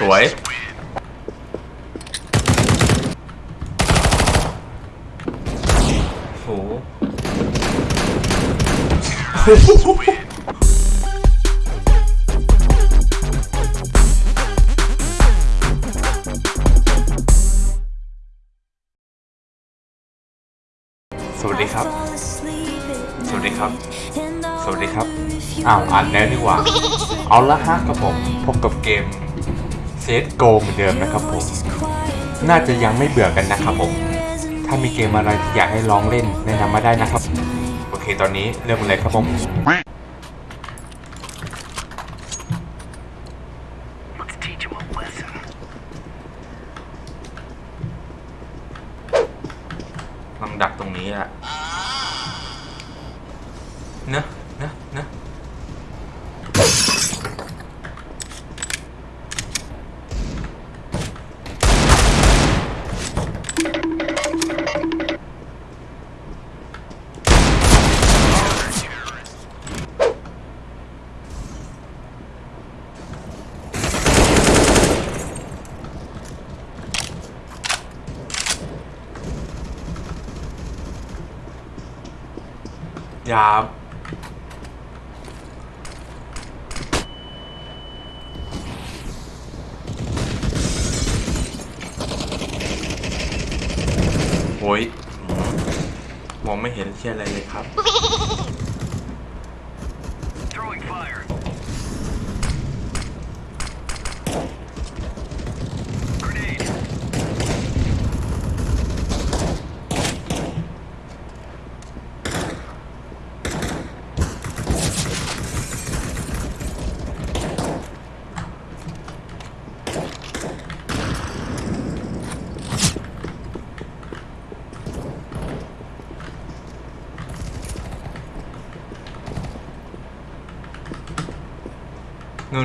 สวย โห สวัสดีครับ สวัสดีครับ สวัสดีครับ อ้าวอ่านแล้วดีกว่า เอาละฮะกับผมพบกับเกม เซตโกเหมือนเดิมนะครับผม น่าจะยังไม่เบื่อกันนะครับผม ถ้ามีเกมอะไรที่อยากให้ลองเล่นแนะนำมาได้นะครับ โอเคตอนนี้เริ่มเลยครับผมลองดักตรงนี้อะ อ้ยมองไม่เห็นเชี่ยอะไรเลยครับ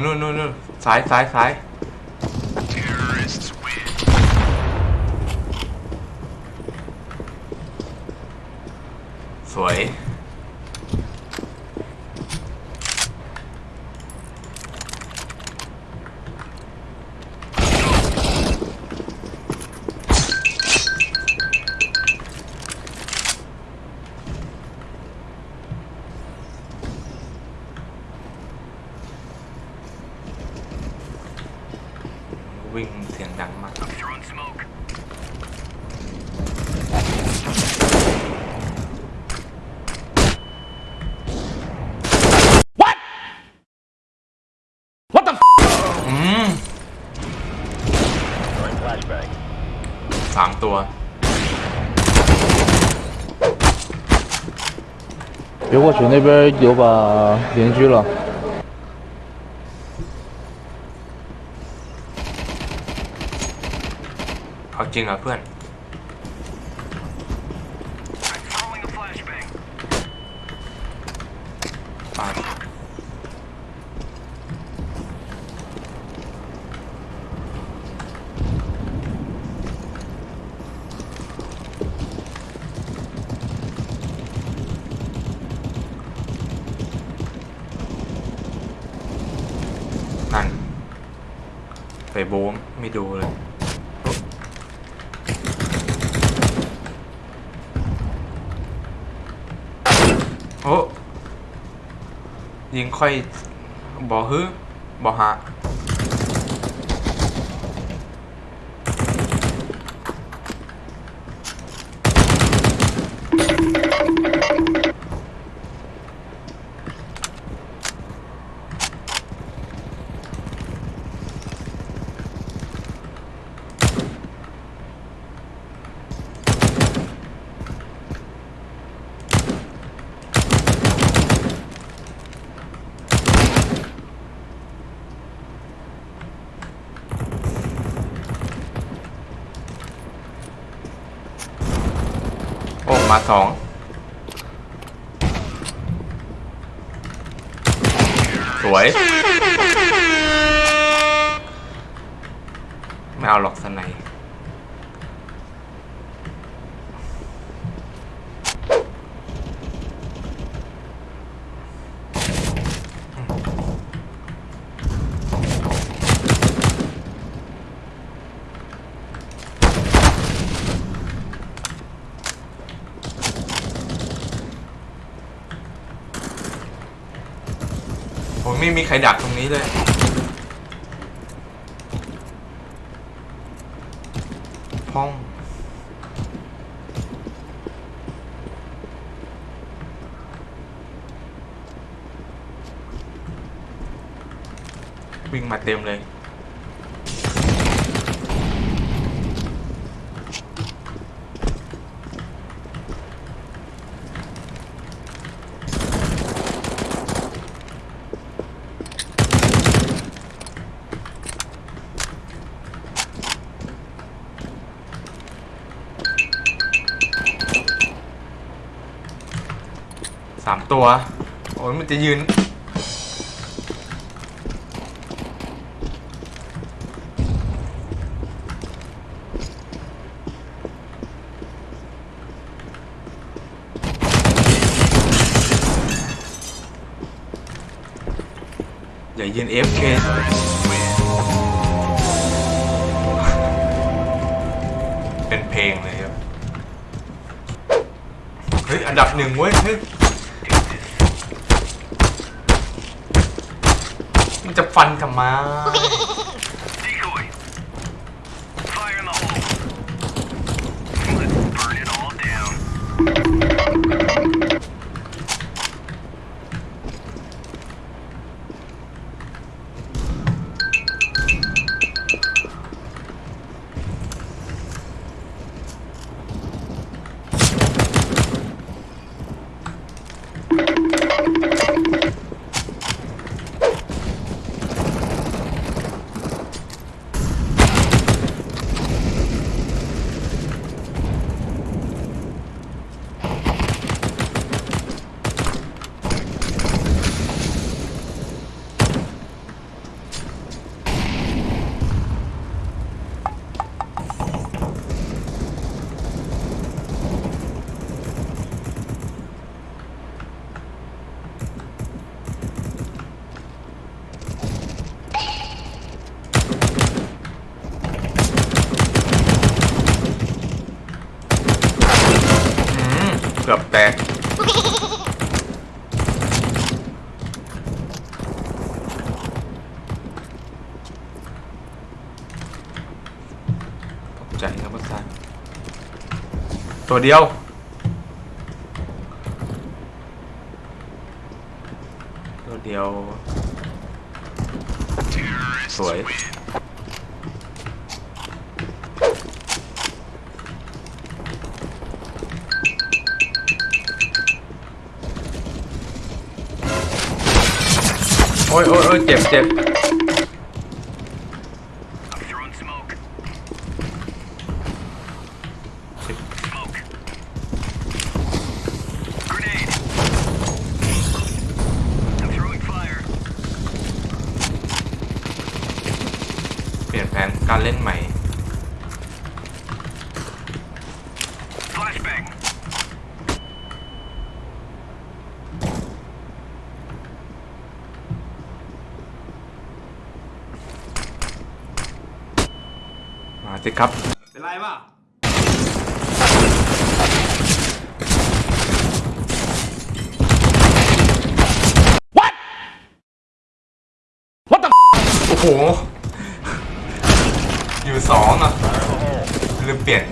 นู่นนู่นนู่นนู่นซ้ายซ้ายซ้ายสวย สามตัว 别过去，那边有把邻居了。 เอาจริงเหรอเพื่อน โอ้ยิงค่อยบอฮึบอหะ มาสองสวยไม่เอาหรอกสไน ไม่มีใครดักตรงนี้เลยห้องวิ่งมาเต็มเลย ตัว โอ้ยมันจะยืน อย่ายืน FK เป็นเพลงเลยครับ เฮ้ย อันดับหนึ่งเว้ยเฮ้ย มันจะ ฟันทำไม ใจนะเพื่อนตัวเดียว ตัวเดียว สวยโอ้ยโอ้ยเจ็บเจ็บ I'm throwing smoke. Smoke. Grenade. I'm throwing fire. เปลี่ยนแผนการเล่นใหม่ Flashbang. มา สิครับ เป็นไรป่ะโอ้โห อยู่สองอะลืมเปลี่ยน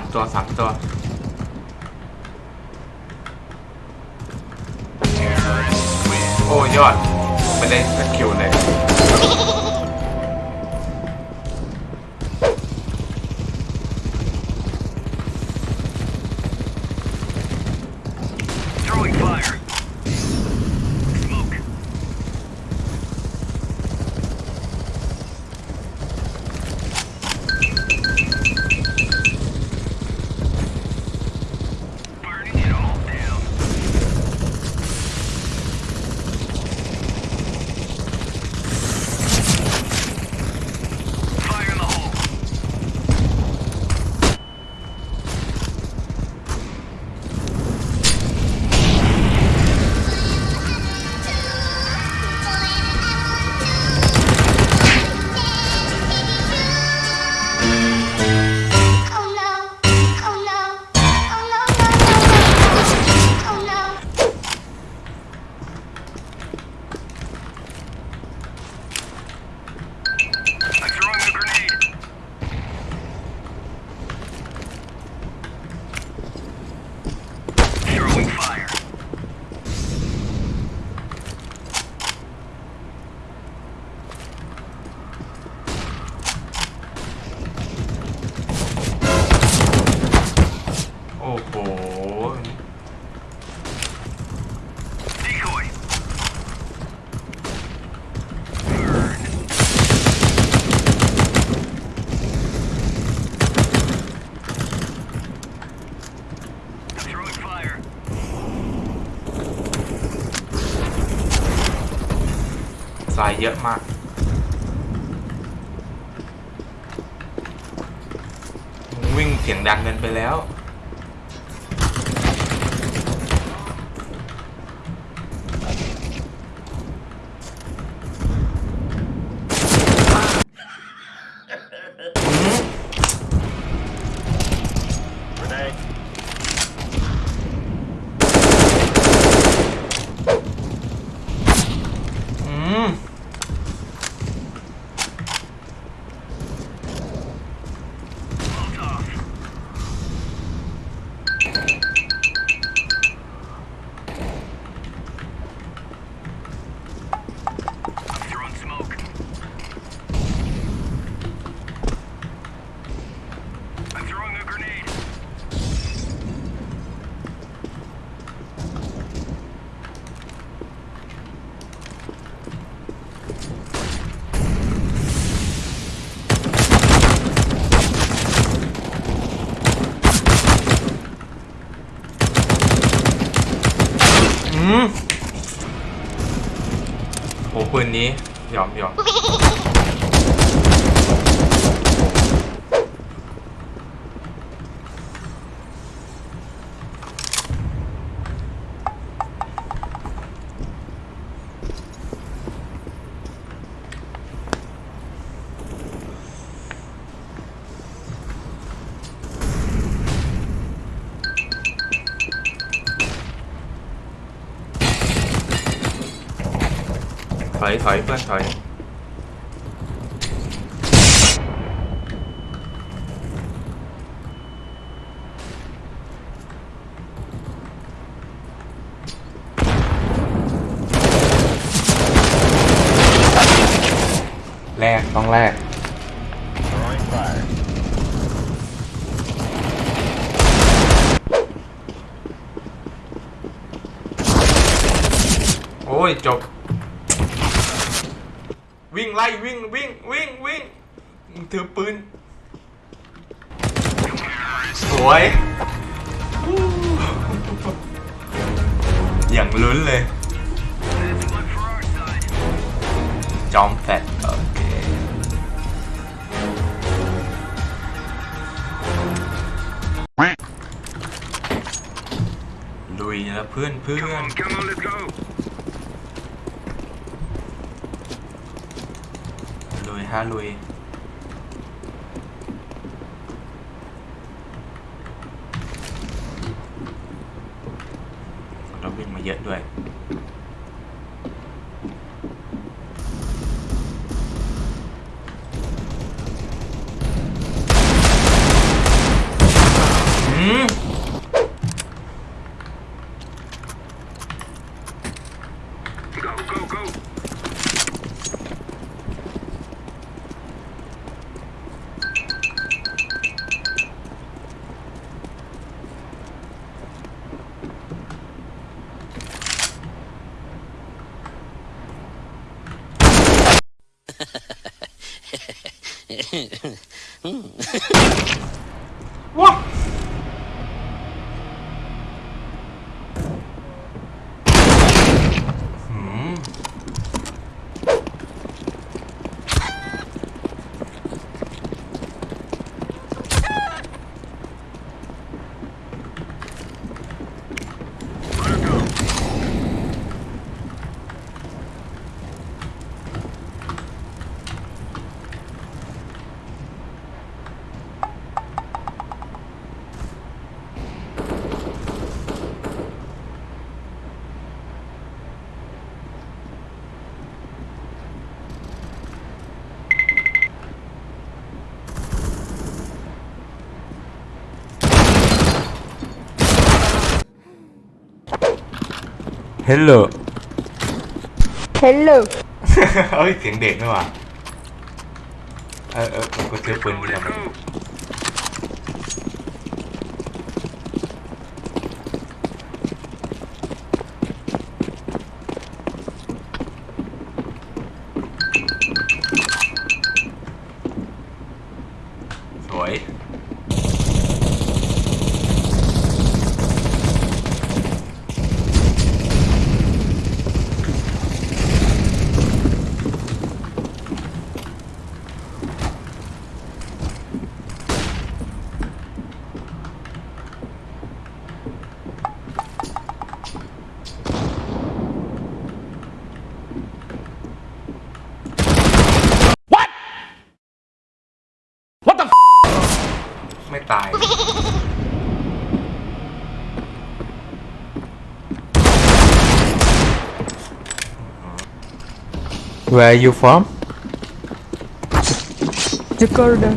ามตัวสามตัวโอ้ยอดไม่ได้สักคิลเลย เยอะมาก วิ่งเสียงดังเกินไปแล้ว throwing a grenade. ถอยถอ อย่างลุ้นเลย จอมแฟดโอเค ลุยแล้วเพื่อนเพื่อน ลุยฮะลุย Move. เฮลโล Hello เอ้ยเสียงเด็กด้ว Where are you from? Jakarta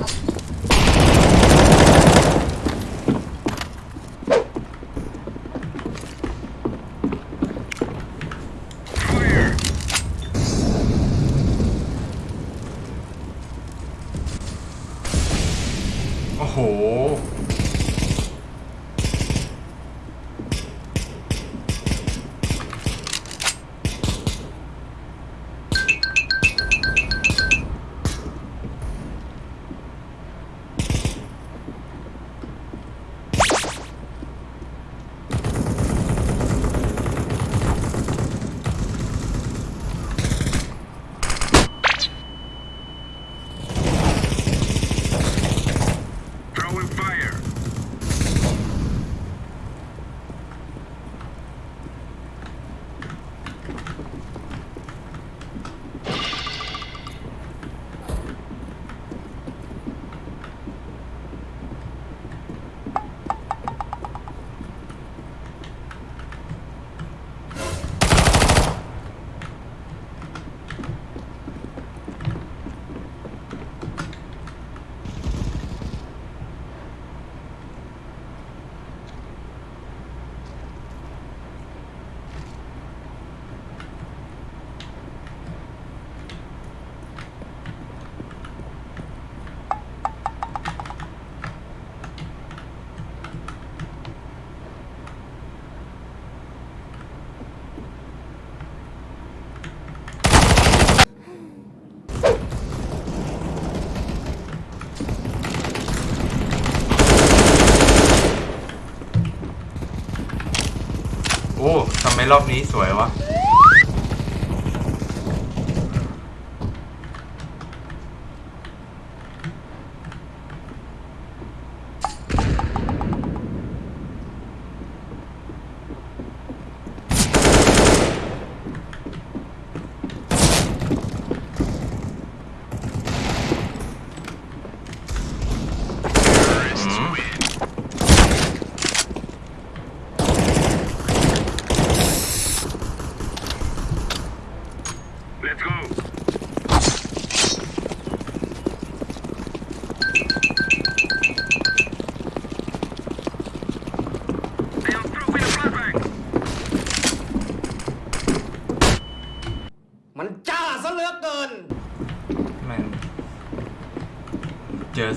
รอบนี้สวยวะ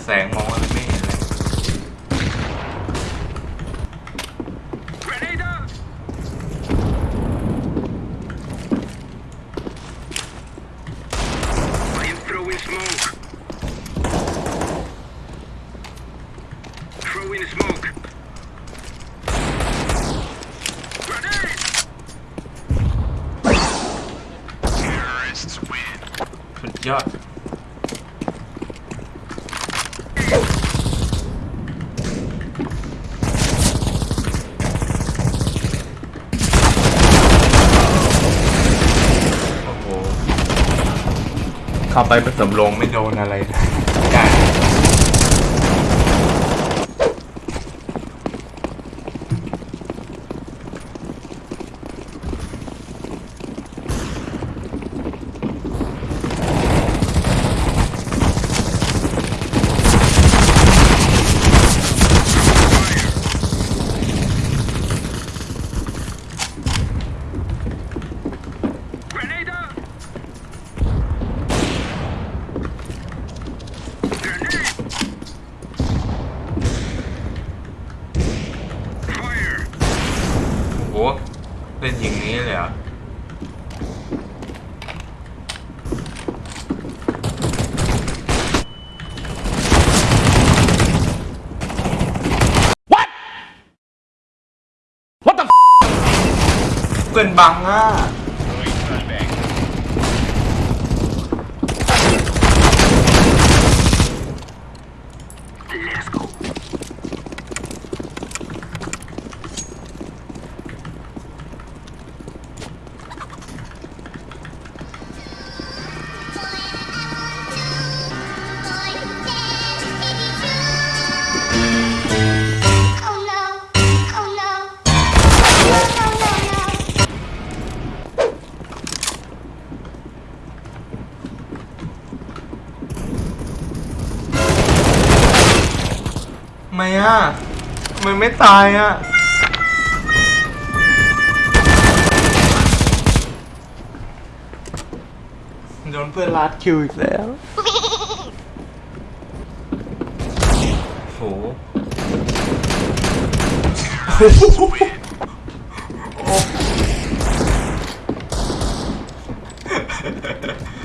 แสงมองอะไรไม่เห็นเลยสุดยอด เข้าไปผสมลงไม่โดนอะไรนะได้ Grenade out! Grenade! Fire! โอ้โหเล่นอย่างนี้เลยเหรอ What the เพื่ ทำไมไม่ตายอะ โดนเพื่อนลัดคิวอีกแล้ว โห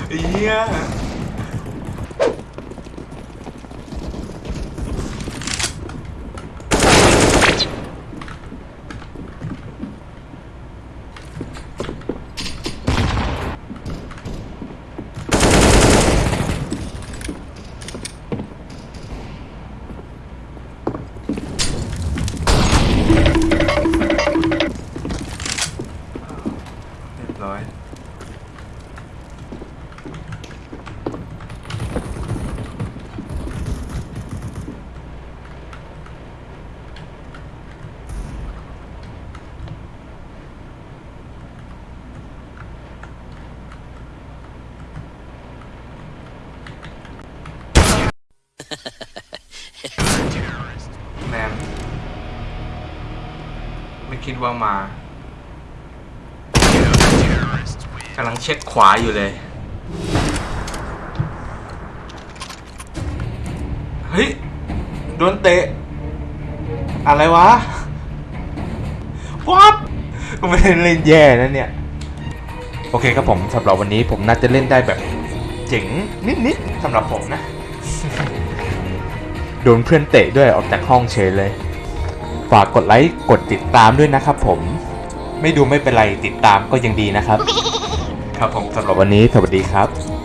เฮีย เรียบร้อย แมมไม่คิดว่ามากำลังเช็คขวาอยู่เลย เฮ้ย โดนเตะ อะไรวะวับก็ไม่ได้เล่นแย่นะเนี่ย โอเคครับผมสำหรับวันนี้ผมน่าจะเล่นได้แบบเจ๋งนิดๆสำหรับผมนะ โดนเพื่อนเตะด้วยออกจากห้องเฉยเลย ฝากกดไลค์กดติดตามด้วยนะครับผม ไม่ดูไม่เป็นไรติดตามก็ยังดีนะครับ ครับผมสำหรับวันนี้สวัสดีครับ